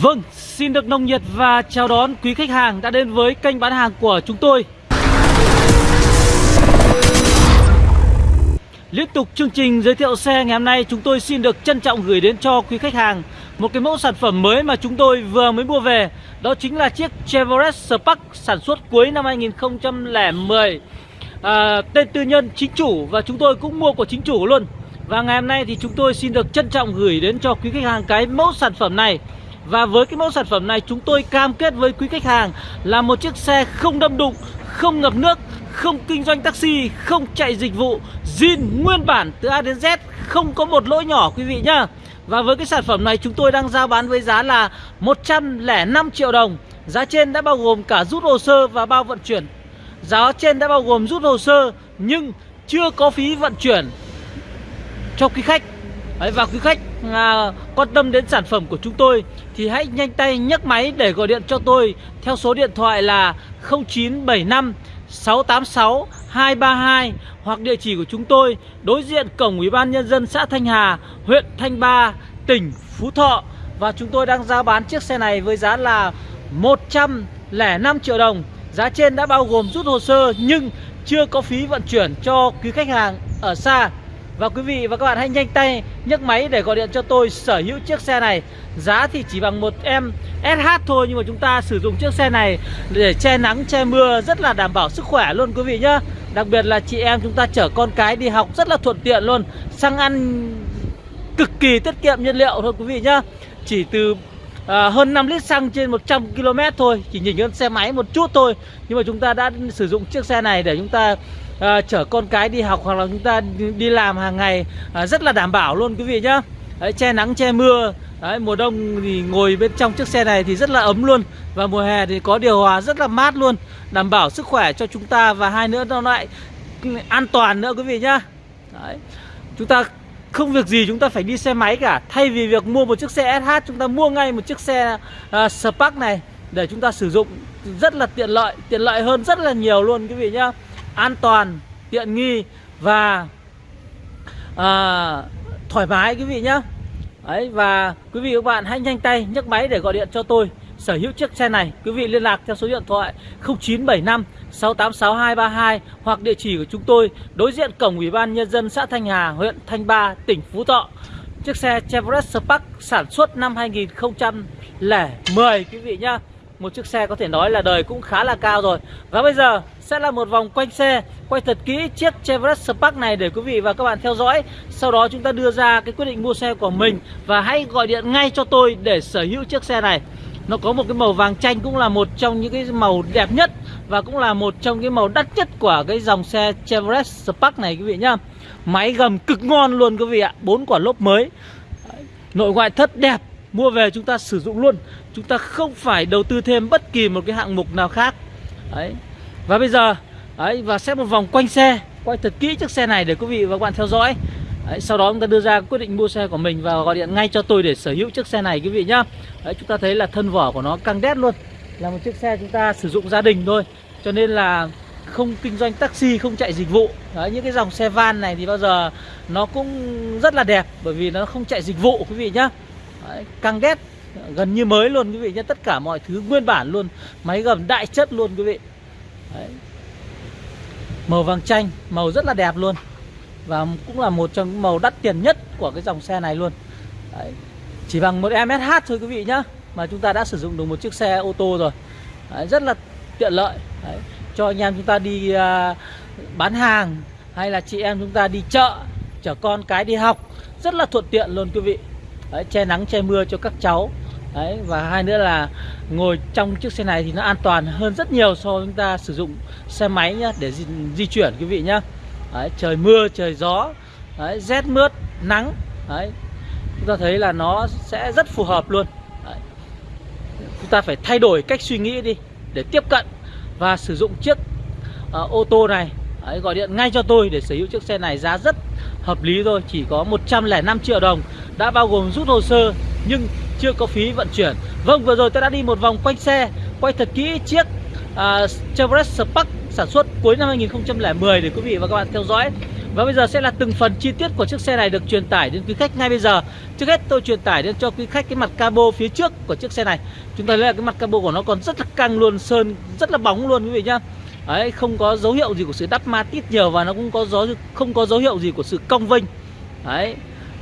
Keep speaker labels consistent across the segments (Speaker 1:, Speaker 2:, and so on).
Speaker 1: Vâng, xin được nồng nhiệt và chào đón quý khách hàng đã đến với kênh bán hàng của chúng tôi. Liên tục chương trình giới thiệu xe ngày hôm nay chúng tôi xin được trân trọng gửi đến cho quý khách hàng một cái mẫu sản phẩm mới mà chúng tôi vừa mới mua về. Đó chính là chiếc Chevrolet Spark sản xuất cuối năm 2010. À, tên tư nhân chính chủ và chúng tôi cũng mua của chính chủ luôn. Và ngày hôm nay thì chúng tôi xin được trân trọng gửi đến cho quý khách hàng cái mẫu sản phẩm này. Và với cái mẫu sản phẩm này chúng tôi cam kết với quý khách hàng là một chiếc xe không đâm đụng, không ngập nước, không kinh doanh taxi, không chạy dịch vụ, zin nguyên bản từ A đến Z, không có một lỗi nhỏ quý vị nhá. Và với cái sản phẩm này chúng tôi đang giao bán với giá là 105 triệu đồng. Giá trên đã bao gồm cả rút hồ sơ và bao vận chuyển. Giá trên đã bao gồm rút hồ sơ nhưng chưa có phí vận chuyển cho quý khách Đấy, và quý khách à, quan tâm đến sản phẩm của chúng tôi thì hãy nhanh tay nhấc máy để gọi điện cho tôi theo số điện thoại là 0975 686 232 hoặc địa chỉ của chúng tôi đối diện cổng Ủy ban nhân dân xã Thanh Hà, huyện Thanh Ba, tỉnh Phú Thọ và chúng tôi đang giao bán chiếc xe này với giá là 105 triệu đồng. Giá trên đã bao gồm rút hồ sơ nhưng chưa có phí vận chuyển cho quý khách hàng ở xa. Và quý vị và các bạn hãy nhanh tay nhấc máy để gọi điện cho tôi sở hữu chiếc xe này. Giá thì chỉ bằng một em SH thôi Nhưng mà chúng ta sử dụng chiếc xe này để che nắng che mưa rất là đảm bảo sức khỏe luôn quý vị nhá. Đặc biệt là chị em chúng ta chở con cái đi học rất là thuận tiện luôn. Xăng ăn cực kỳ tiết kiệm nhiên liệu thôi quý vị nhá. Chỉ từ à, hơn 5 lít xăng trên 100 km thôi Chỉ nhìn hơn xe máy một chút thôi. Nhưng mà chúng ta đã sử dụng chiếc xe này để chúng ta à, chở con cái đi học hoặc là chúng ta đi làm hàng ngày à, rất là đảm bảo luôn quý vị nhá. Đấy, che nắng che mưa. Đấy, mùa đông thì ngồi bên trong chiếc xe này thì rất là ấm luôn. Và mùa hè thì có điều hòa rất là mát luôn đảm bảo sức khỏe cho chúng ta và hai nữa nó lại ừ, an toàn nữa quý vị nhá. Đấy. chúng ta không việc gì chúng ta phải đi xe máy cả. Thay vì việc mua một chiếc xe SH chúng ta mua ngay một chiếc xe uh, Spark này để chúng ta sử dụng rất là tiện lợi tiện lợi hơn rất là nhiều luôn quý vị nhá an toàn tiện nghi và à, thoải mái quý vị nhé. Đấy, và quý vị và các bạn hãy nhanh tay nhấc máy để gọi điện cho tôi sở hữu chiếc xe này. Quý vị liên lạc theo số điện thoại 0975 686232 hoặc địa chỉ của chúng tôi đối diện cổng ủy ban nhân dân xã Thanh Hà huyện Thanh Ba tỉnh Phú Thọ. Chiếc xe Chevrolet Spark sản xuất năm 2010 quý vị nhá. Một chiếc xe có thể nói là đời cũng khá là cao rồi. Và bây giờ sẽ là một vòng quanh xe, Quay thật kỹ chiếc Chevrolet Spark này để quý vị và các bạn theo dõi. Sau đó chúng ta đưa ra cái quyết định mua xe của mình Và hãy gọi điện ngay cho tôi để sở hữu chiếc xe này. Nó có một cái màu vàng chanh cũng là một trong những cái màu đẹp nhất Và cũng là một trong cái màu đắt nhất của cái dòng xe Chevrolet Spark này quý vị nhá. Máy gầm cực ngon luôn quý vị ạ, bốn quả lốp mới. Nội ngoại thất đẹp, Mua về chúng ta sử dụng luôn. Chúng ta không phải đầu tư thêm bất kỳ một cái hạng mục nào khác. Đấy. Và bây giờ Đấy, và sẽ một vòng quanh xe Quay thật kỹ chiếc xe này để quý vị và các bạn theo dõi Đấy, sau đó chúng ta đưa ra quyết định mua xe của mình và gọi điện ngay cho tôi để sở hữu chiếc xe này quý vị nhá. Đấy, chúng ta thấy là thân vỏ của nó căng đét luôn. Là một chiếc xe chúng ta sử dụng gia đình thôi. Cho nên là không kinh doanh taxi, không chạy dịch vụ. Đấy, những cái dòng xe van này thì bao giờ nó cũng rất là đẹp bởi vì nó không chạy dịch vụ quý vị nhá. Đấy, căng đét gần như mới luôn quý vị nhé tất cả mọi thứ nguyên bản luôn máy gầm đại chất luôn quý vị Đấy. màu vàng chanh màu rất là đẹp luôn và cũng là một trong những màu đắt tiền nhất của cái dòng xe này luôn Đấy. chỉ bằng một MSH thôi quý vị nhá mà chúng ta đã sử dụng được một chiếc xe ô tô rồi Đấy, rất là tiện lợi Đấy. cho anh em chúng ta đi uh, bán hàng hay là chị em chúng ta đi chợ chở con cái đi học rất là thuận tiện luôn quý vị Đấy, che nắng che mưa cho các cháu Đấy, và hai nữa là ngồi trong chiếc xe này thì nó an toàn hơn rất nhiều so với chúng ta sử dụng xe máy nhá để di, di chuyển quý vị nhá. Đấy, trời mưa trời gió đấy, rét mướt nắng đấy. Chúng ta thấy là nó sẽ rất phù hợp luôn. Đấy. chúng ta phải thay đổi cách suy nghĩ đi để tiếp cận và sử dụng chiếc uh, ô tô này. Đấy, gọi điện ngay cho tôi để sở hữu chiếc xe này giá rất hợp lý thôi chỉ có 105 triệu đồng đã bao gồm rút hồ sơ nhưng chưa có phí vận chuyển. Vâng vừa rồi tôi đã đi một vòng quanh xe quay thật kỹ chiếc uh, Chevrolet Spark sản xuất cuối năm 2010 để quý vị và các bạn theo dõi. Và bây giờ sẽ là từng phần chi tiết của chiếc xe này được truyền tải đến quý khách ngay bây giờ. Trước hết tôi truyền tải đến cho quý khách cái mặt cabo phía trước của chiếc xe này. Chúng ta thấy là cái mặt cabo của nó còn rất là căng luôn, sơn rất là bóng luôn quý vị nhá. Đấy, không có dấu hiệu gì của sự đắp ma tít nhiều và nó cũng có dấu không có dấu hiệu gì của sự cong vênh. Đấy.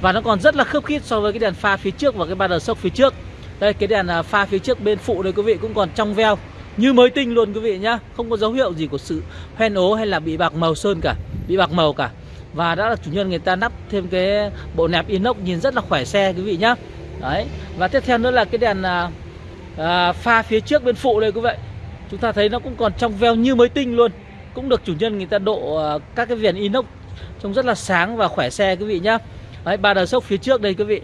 Speaker 1: Và nó còn rất là khớp khít so với cái đèn pha phía trước và cái ba đờ sốc phía trước. Đây cái đèn à, pha phía trước bên phụ đây quý vị cũng còn trong veo như mới tinh luôn quý vị nhá, không có dấu hiệu gì của sự hoen ố hay là bị bạc màu sơn cả, bị bạc màu cả. Và đã là chủ nhân người ta nắp thêm cái bộ nẹp inox nhìn rất là khỏe xe quý vị nhá. Đấy. Và tiếp theo nữa là cái đèn à, à, pha phía trước bên phụ đây quý vị chúng ta thấy nó cũng còn trong veo như mới tinh luôn cũng được chủ nhân người ta độ à, các cái viền inox trông rất là sáng và khỏe xe quý vị nhá đấy, ba đờ sốc phía trước đây quý vị.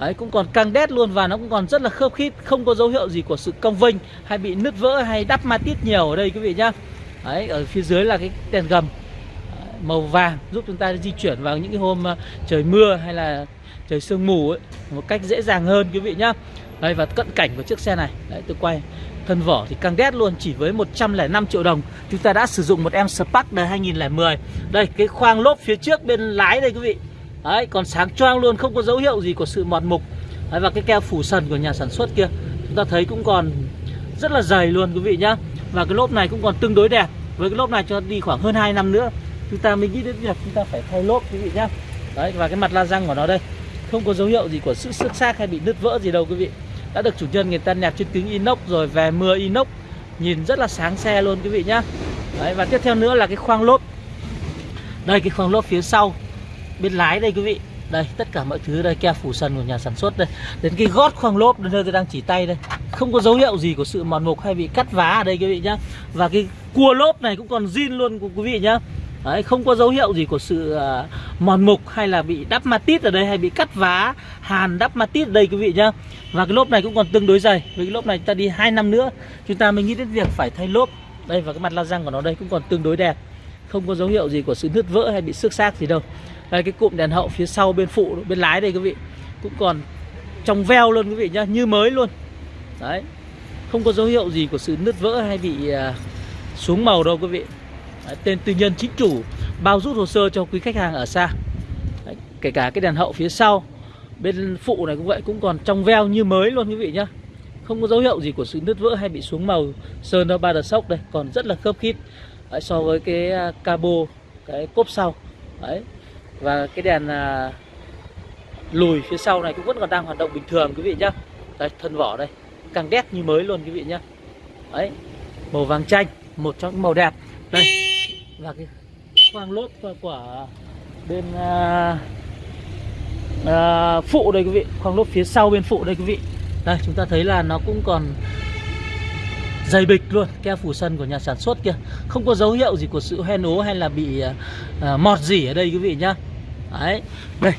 Speaker 1: Đấy, cũng còn căng đét luôn và nó cũng còn rất là khớp khít, không có dấu hiệu gì của sự cong vênh hay bị nứt vỡ hay đắp ma tít nhiều ở đây quý vị nhá. Đấy, ở phía dưới là cái đèn gầm màu vàng giúp chúng ta di chuyển vào những cái hôm ờ, trời mưa hay là trời sương mù ấy một cách dễ dàng hơn quý vị nhá. Đây và cận cảnh của chiếc xe này. Đấy, tôi quay Thân vỏ thì căng đét luôn, Chỉ với 105 triệu đồng. Chúng ta đã sử dụng một em Spark đời 2010 Đây, cái khoang lốp phía trước bên lái đây quý vị. Đấy còn sáng choang luôn Không có dấu hiệu gì của sự mọt mục. Đấy, Và cái keo phủ sần của nhà sản xuất kia Chúng ta thấy cũng còn rất là dày luôn quý vị nhá. Và cái lốp này cũng còn tương đối đẹp. Với cái lốp này cho đi khoảng hơn 2 năm nữa Chúng ta mới nghĩ đến việc chúng ta phải thay lốp quý vị nhá. Đấy và cái mặt la răng của nó đây Không có dấu hiệu gì của sự xước xác hay bị nứt vỡ gì đâu quý vị. Đã được chủ nhân người ta nẹp trên kính inox rồi về mưa inox nhìn rất là sáng xe luôn quý vị nhá. Đấy, và tiếp theo nữa là cái khoang lốp. Đây cái khoang lốp phía sau bên lái đây quý vị. Đây tất cả mọi thứ đây keo phủ sần của nhà sản xuất đây. Đến cái gót khoang lốp nơi tôi đang chỉ tay đây. Không có dấu hiệu gì của sự mòn mục hay bị cắt vá ở đây quý vị nhá. Và cái cua lốp này cũng còn zin luôn quý vị nhá. Đấy, không có dấu hiệu gì của sự uh, mòn mục hay là bị đắp ma tít ở đây hay bị cắt vá hàn đắp ma tít ở đây quý vị nhá. Và cái lốp này cũng còn tương đối dày. Với cái lốp này ta đi 2 năm nữa chúng ta mới nghĩ đến việc phải thay lốp. Đây và cái mặt la răng của nó đây cũng còn tương đối đẹp. Không có dấu hiệu gì của sự nứt vỡ hay bị xước xác gì đâu đây cái cụm đèn hậu phía sau bên phụ bên lái đây quý vị. Cũng còn trong veo luôn quý vị nhá như mới luôn. Đấy không có dấu hiệu gì của sự nứt vỡ hay bị à, xuống màu đâu quý vị. Đấy, tên tư nhân chính chủ bao rút hồ sơ cho quý khách hàng ở xa. Đấy, kể cả cái đèn hậu phía sau bên phụ này cũng vậy cũng còn trong veo như mới luôn quý vị nhá. Không có dấu hiệu gì của sự nứt vỡ hay bị xuống màu sơn nó ba đợt sốc đây còn rất là khớp khít. Đấy, so với cái à, cabo cái cốp sau. Đấy và cái đèn à, lùi phía sau này cũng vẫn còn đang hoạt động bình thường quý vị nhá. Đây thân vỏ đây. Càng đét như mới luôn quý vị nhá. Đấy màu vàng chanh một trong những màu đẹp. Đây và cái khoang lốp của bên à, à, phụ đây quý vị. Khoang lốp phía sau bên phụ đây quý vị. Đây chúng ta thấy là nó cũng còn dày bịch luôn keo phủ sân của nhà sản xuất kia. Không có dấu hiệu gì của sự hoen ố hay là bị à, à mọt gì ở đây quý vị nhá đấy. Đây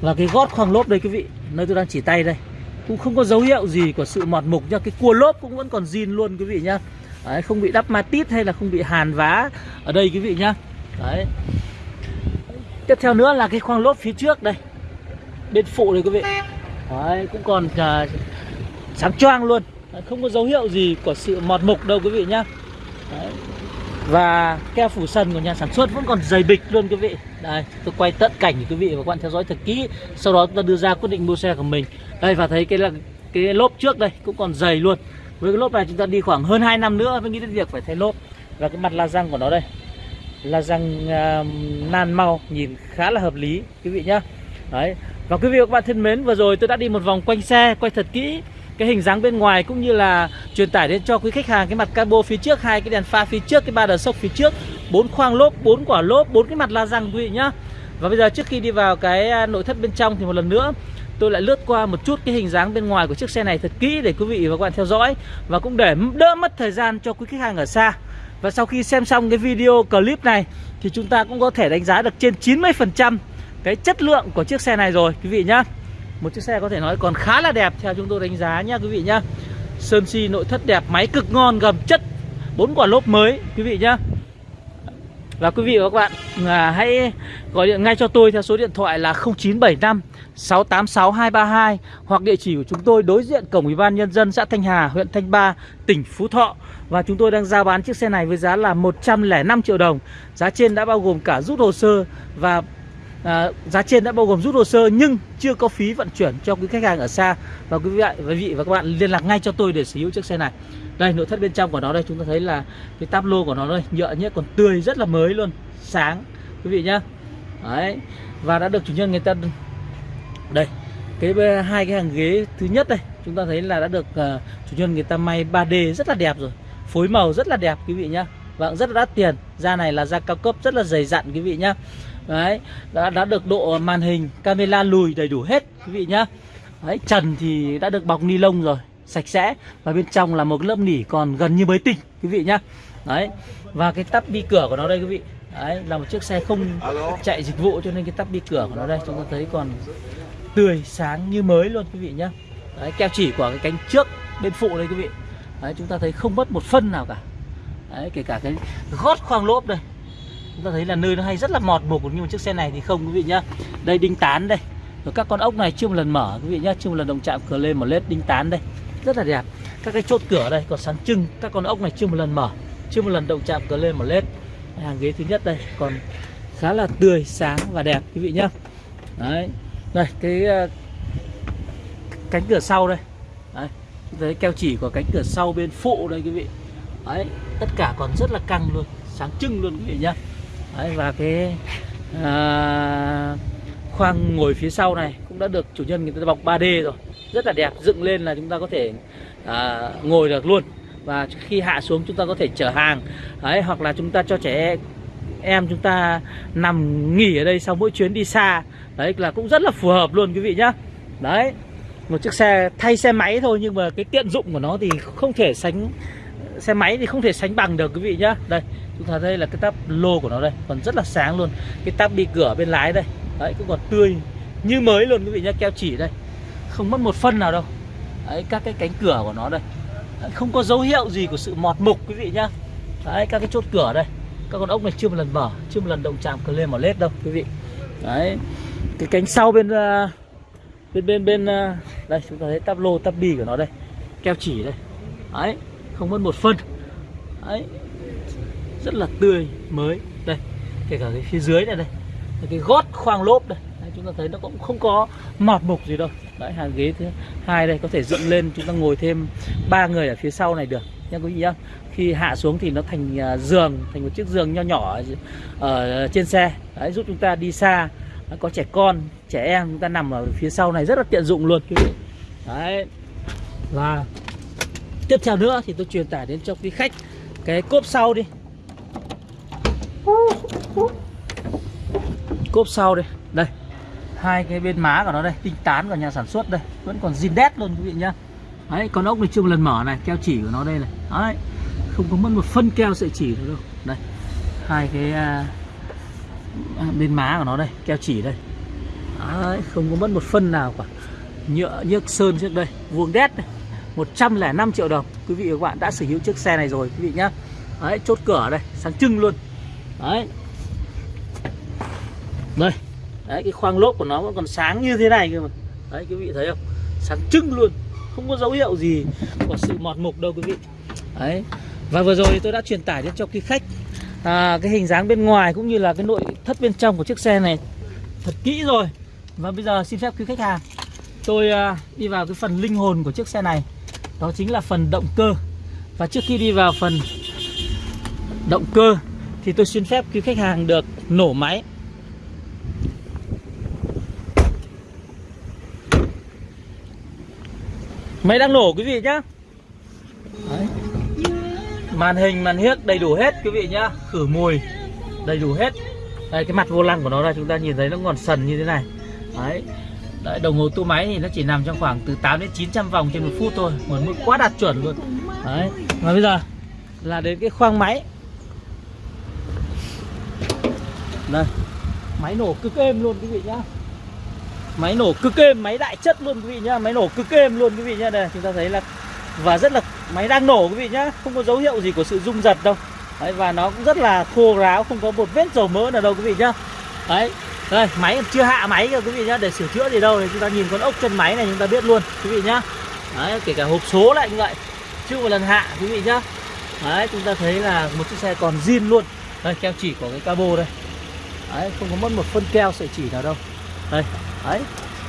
Speaker 1: và cái gót khoang lốp đây quý vị. Nơi tôi đang chỉ tay đây. Cũng không có dấu hiệu gì của sự mọt mục nha cái cua lốp cũng vẫn còn zin luôn quý vị nhá. Đấy, không bị đắp ma tít hay là không bị hàn vá ở đây quý vị nhá. Đấy. Tiếp theo nữa là cái khoang lốp phía trước đây. Bên phụ này quý vị. Đấy, cũng còn uh, sáng choang luôn. Đấy, Không có dấu hiệu gì của sự mọt mục đâu quý vị nhá. Đấy. Và keo phủ sân của nhà sản xuất vẫn còn dày bịch luôn quý vị. Đây tôi quay tận cảnh để quý vị và các bạn theo dõi thật kỹ. Sau đó chúng ta đưa ra quyết định mua xe của mình. Đây và thấy cái là cái lốp trước đây cũng còn dày luôn. Với cái lốp này chúng ta đi khoảng hơn 2 năm nữa mới nghĩ đến việc phải thay lốp. Và cái mặt la răng của nó đây. La răng uh, nan mau nhìn khá là hợp lý quý vị nhá. Đấy. Và quý vị và các bạn thân mến vừa rồi tôi đã đi một vòng quanh xe quay thật kỹ cái hình dáng bên ngoài cũng như là truyền tải đến cho quý khách hàng cái mặt cabo phía trước, hai cái đèn pha phía trước, cái ba đờ sốc phía trước, bốn khoang lốp, bốn quả lốp, bốn cái mặt la răng quý vị nhá. Và bây giờ trước khi đi vào cái à, nội thất bên trong thì một lần nữa, tôi lại lướt qua một chút cái hình dáng bên ngoài của chiếc xe này thật kỹ để quý vị và các bạn theo dõi và cũng để đỡ mất thời gian cho quý khách hàng ở xa. Và sau khi xem xong cái video clip này thì chúng ta cũng có thể đánh giá được trên 90% cái chất lượng của chiếc xe này rồi, quý vị nhá một chiếc xe có thể nói còn khá là đẹp theo chúng tôi đánh giá nhá quý vị nhá sơn si nội thất đẹp máy cực ngon gầm chất bốn quả lốp mới quý vị nhá Và quý vị và các bạn à, hãy gọi điện ngay cho tôi theo số điện thoại là 0975 686 232 hoặc địa chỉ của chúng tôi đối diện cổng Ủy ban nhân dân xã Thanh Hà, huyện Thanh Ba, tỉnh Phú Thọ. Và chúng tôi đang giao bán chiếc xe này với giá là 105 triệu đồng. Giá trên đã bao gồm cả rút hồ sơ và à, giá trên đã bao gồm rút hồ sơ nhưng chưa có phí vận chuyển cho quý khách hàng ở xa. Và quý vị, quý vị và các bạn liên lạc ngay cho tôi để sở hữu chiếc xe này. Đây nội thất bên trong của nó đây chúng ta thấy là cái táp lô của nó đây nhựa nhé còn tươi rất là mới luôn, sáng quý vị nhá. Đấy. Và đã được chủ nhân người ta đây cái hai cái hàng ghế thứ nhất đây chúng ta thấy là đã được uh, chủ nhân người ta may 3D rất là đẹp rồi phối màu rất là đẹp quý vị nhá vâng rất là đắt tiền da này là da cao cấp rất là dày dặn quý vị nhá đấy đã đã được độ màn hình camera lùi đầy đủ hết quý vị nhá. Đấy trần thì đã được bọc ni lông rồi sạch sẽ. Và bên trong là một lớp nỉ còn gần như mới tinh quý vị nhá. Đấy và cái tắp đi cửa của nó đây quý vị. Đấy là một chiếc xe không chạy dịch vụ cho nên cái tắp đi cửa của nó đây chúng ta thấy còn tươi sáng như mới luôn quý vị nhá. Đấy, keo chỉ của cái cánh trước bên phụ đây quý vị. Đấy, chúng ta thấy không mất một phân nào cả. Đấy, kể cả cái gót khoang lốp đây chúng ta thấy là nơi nó hay rất là mọt mục nhưng mà chiếc xe này thì không quý vị nhá. Đây đinh tán đây. Rồi các con ốc này chưa một lần mở quý vị nhá chưa một lần động chạm cửa lên một lết đinh tán đây. Rất là đẹp. Các cái chốt cửa đây còn sáng trưng các con ốc này chưa một lần mở chưa một lần động chạm cửa lên một lết. Hàng ghế thứ nhất đây còn khá là tươi sáng và đẹp quý vị nhá. Đấy. Đây cái uh, cánh cửa sau đây. Đấy. Thấy keo chỉ của cánh cửa sau bên phụ đây quý vị. Đấy tất cả còn rất là căng luôn sáng trưng luôn quý vị nhá đấy và cái à, khoang ngồi phía sau này cũng đã được chủ nhân người ta bọc 3D rồi. Rất là đẹp dựng lên là chúng ta có thể à, ngồi được luôn. Và khi hạ xuống chúng ta có thể chở hàng. Đấy hoặc là chúng ta cho trẻ em chúng ta nằm nghỉ ở đây sau mỗi chuyến đi xa. Đấy là cũng rất là phù hợp luôn quý vị nhá. Đấy một chiếc xe thay xe máy thôi nhưng mà cái tiện dụng của nó thì không thể sánh xe máy thì không thể sánh bằng được quý vị nhá. Đây chúng ta thấy là cái tắp lô của nó đây còn rất là sáng luôn. Cái tắp bị cửa bên lái đây đấy cũng còn tươi như mới luôn quý vị nhá keo chỉ đây. Không mất một phân nào đâu. Đấy các cái cánh cửa của nó đây. Đấy, không có dấu hiệu gì của sự mọt mục quý vị nhá. Đấy các cái chốt cửa đây. Các con ốc này chưa một lần mở chưa một lần động chạm cờ lên một lết đâu quý vị. Đấy cái cánh sau bên uh, bên bên bên uh, đây chúng ta thấy tắp lô tắp bì của nó đây. Keo chỉ đây. Đấy không mất một phân. Đấy rất là tươi mới. Đây kể cả cái phía dưới này đây cái gót khoang lốp đây. Đấy, chúng ta thấy nó cũng không có mọt mục gì đâu. Đấy hàng ghế thứ hai đây có thể dựng lên chúng ta ngồi thêm ba người ở phía sau này được. Nha quý vị nhá. Khi hạ xuống thì nó thành à, giường thành một chiếc giường nho nhỏ ở trên xe. Đấy giúp chúng ta đi xa. Có trẻ con trẻ em chúng ta nằm ở phía sau này rất là tiện dụng luôn quý vị. Đấy và tiếp theo nữa thì tôi truyền tải đến cho quý khách cái cốp sau đi cốp sau đây. Đây. Hai cái bên má của nó đây tinh tán của nhà sản xuất đây. Vẫn còn zin đét luôn quý vị nhá. Đấy con ốc này chưa một lần mở này keo chỉ của nó đây này. Đấy không có mất một phân keo sợi chỉ nữa đâu. Đây hai cái à, à, bên má của nó đây keo chỉ đây. Đấy, không có mất một phân nào cả. Nhựa nhức sơn trước đây vuông đét này. 105 triệu đồng. Quý vị và các bạn đã sở hữu chiếc xe này rồi quý vị nhá. Đấy chốt cửa đây sáng trưng luôn. Đấy đây. Đấy cái khoang lốp của nó vẫn còn sáng như thế này cơ mà. Đấy quý vị thấy không? Sáng trưng luôn. Không có dấu hiệu gì của sự mọt mục đâu quý vị. Đấy. Và vừa rồi tôi đã truyền tải đến cho quý khách à, cái hình dáng bên ngoài cũng như là cái nội thất bên trong của chiếc xe này thật kỹ rồi. Và bây giờ xin phép quý khách hàng tôi à, đi vào cái phần linh hồn của chiếc xe này. Đó chính là phần động cơ. Và trước khi đi vào phần động cơ thì tôi xin phép quý khách hàng được nổ máy. Máy đang nổ quý vị nhá? Đấy. Màn hình, màn hiếc đầy đủ hết quý vị nhá. Khử mùi đầy đủ hết. Đây cái mặt vô lăng của nó là chúng ta nhìn thấy nó còn sần như thế này. Đấy. Đấy, đồng hồ tua máy thì nó chỉ nằm trong khoảng từ 8 đến 900 vòng trên một phút thôi. Một mức quá đạt chuẩn luôn. Đấy. Và bây giờ là đến cái khoang máy. Đây. Máy nổ cực êm luôn quý vị nhá Máy nổ cực êm, máy đại chất luôn quý vị nhá Máy nổ cực êm luôn quý vị nhá. Đây chúng ta thấy là Và rất là máy đang nổ quý vị nhá Không có dấu hiệu gì của sự rung giật đâu. Đấy, và nó cũng rất là khô ráo không có một vết dầu mỡ nào đâu quý vị nhá. Đấy đây máy còn chưa hạ máy kìa quý vị nhá để sửa chữa gì đâu thì chúng ta nhìn con ốc chân máy này chúng ta biết luôn quý vị nhá. Đấy kể cả hộp số lại như vậy chưa một lần hạ quý vị nhá. Đấy chúng ta thấy là một chiếc xe còn zin luôn. Đây keo chỉ của cái cabo đây. Đấy không có mất một phân keo sợi chỉ nào đâu. Đây đấy,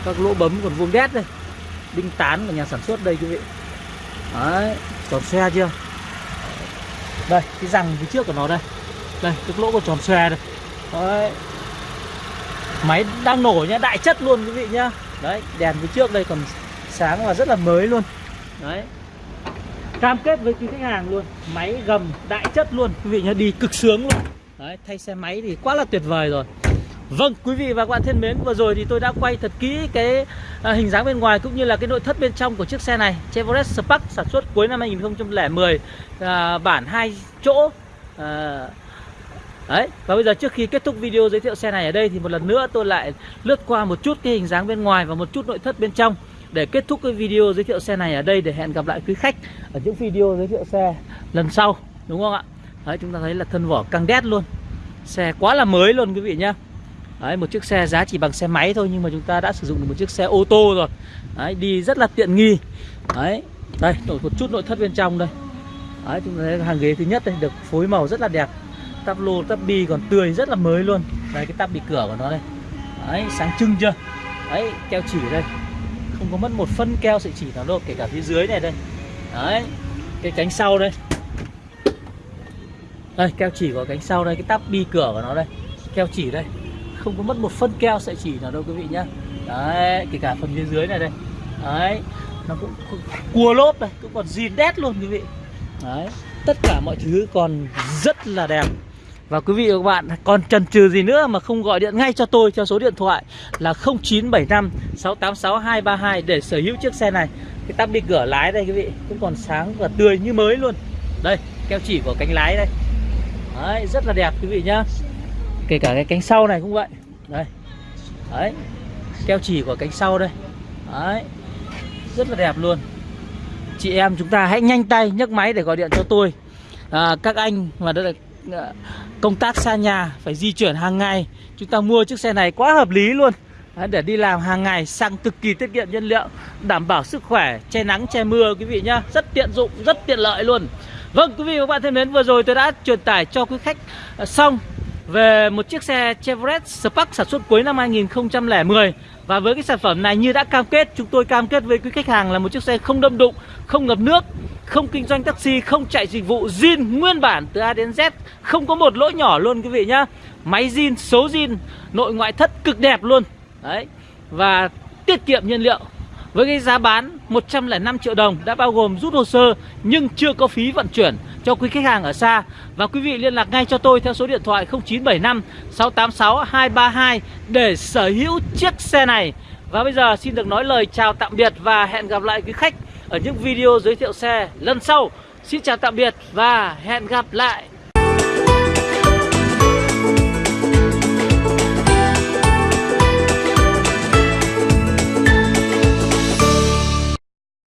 Speaker 1: các lỗ bấm còn vuông đét đây. Đinh tán của nhà sản xuất đây, quý vị. Đấy, tròn xe chưa? Đây, cái răng phía trước của nó đây. Đây, cái lỗ còn tròn xe đây. Đấy. Máy đang nổ nhá, đại chất luôn, quý vị nhá. Đấy, đèn phía trước đây còn sáng và rất là mới luôn. Đấy. Cam kết với quý khách hàng luôn, máy gầm đại chất luôn, quý vị nhá, đi cực sướng luôn. Đấy, thay xe máy thì quá là tuyệt vời rồi. Vâng, quý vị và các bạn thân mến, vừa rồi thì tôi đã quay thật kỹ cái à, hình dáng bên ngoài cũng như là cái nội thất bên trong của chiếc xe này. Chevrolet Spark sản xuất cuối năm 2010 à, bản hai chỗ. À, Đấy, và bây giờ trước khi kết thúc video giới thiệu xe này ở đây thì một lần nữa tôi lại lướt qua một chút cái hình dáng bên ngoài và một chút nội thất bên trong để kết thúc cái video giới thiệu xe này ở đây. Để hẹn gặp lại quý khách ở những video giới thiệu xe lần sau đúng không ạ? Đấy, chúng ta thấy là thân vỏ căng đét luôn. Xe quá là mới luôn quý vị nhé Đấy, một chiếc xe giá chỉ bằng xe máy thôi nhưng mà chúng ta đã sử dụng được một chiếc xe ô tô rồi. Đấy, đi rất là tiện nghi. Đấy, đây, nổi một chút nội thất bên trong đây. Đấy, chúng ta thấy hàng ghế thứ nhất đây được phối màu rất là đẹp. Tắp lô, tắp bi còn tươi rất là mới luôn. Đây, cái tắp bị cửa của nó đây. Đấy, sáng trưng chưa? Đấy, keo chỉ đây. Không có mất một phân keo sợi chỉ nào đâu, kể cả phía dưới này đây. Đấy, cái cánh sau đây. Đây, keo chỉ của cánh sau đây, cái tắp bi cửa của nó đây. Keo chỉ đây không có mất một phân keo sợi chỉ nào đâu quý vị nhá đấy kể cả phần phía dưới này đây đấy nó cũng, cũng cua lốp này cũng còn gì đét luôn quý vị đấy tất cả mọi thứ còn rất là đẹp và quý vị và các bạn còn chần chừ gì nữa mà không gọi điện ngay cho tôi theo số điện thoại là 0975 686 232 để sở hữu chiếc xe này. Cái tắp đi cửa lái đây quý vị cũng còn sáng và tươi như mới luôn. Đây, keo chỉ của cánh lái đây. Đấy, rất là đẹp quý vị nhá kể cả cái cánh sau này cũng vậy. Đây. Đấy. Keo chỉ của cánh sau đây. Đấy. Rất là đẹp luôn. Chị em chúng ta hãy nhanh tay nhấc máy để gọi điện cho tôi. À, các anh mà đã à, công tác xa nhà phải di chuyển hàng ngày. Chúng ta mua chiếc xe này quá hợp lý luôn. Đấy, để đi làm hàng ngày xăng cực kỳ tiết kiệm nhiên liệu đảm bảo sức khỏe che nắng che mưa quý vị nhá. Rất tiện dụng rất tiện lợi luôn. Vâng quý vị và các bạn thân mến vừa rồi tôi đã truyền tải cho quý khách à, xong về một chiếc xe Chevrolet Spark sản xuất cuối năm 2010 và với cái sản phẩm này như đã cam kết, chúng tôi cam kết với quý khách hàng là một chiếc xe không đâm đụng, không ngập nước, không kinh doanh taxi, không chạy dịch vụ zin nguyên bản từ A đến Z, không có một lỗ nhỏ luôn quý vị nhá. Máy zin, số zin, nội ngoại thất cực đẹp luôn. Đấy. Và tiết kiệm nhiên liệu. Với cái giá bán 105 triệu đồng đã bao gồm rút hồ sơ nhưng chưa có phí vận chuyển cho quý khách hàng ở xa. Và quý vị liên lạc ngay cho tôi theo số điện thoại 0975 686 232 để sở hữu chiếc xe này. Và bây giờ xin được nói lời chào tạm biệt và hẹn gặp lại quý khách ở những video giới thiệu xe lần sau. Xin chào tạm biệt và hẹn gặp lại.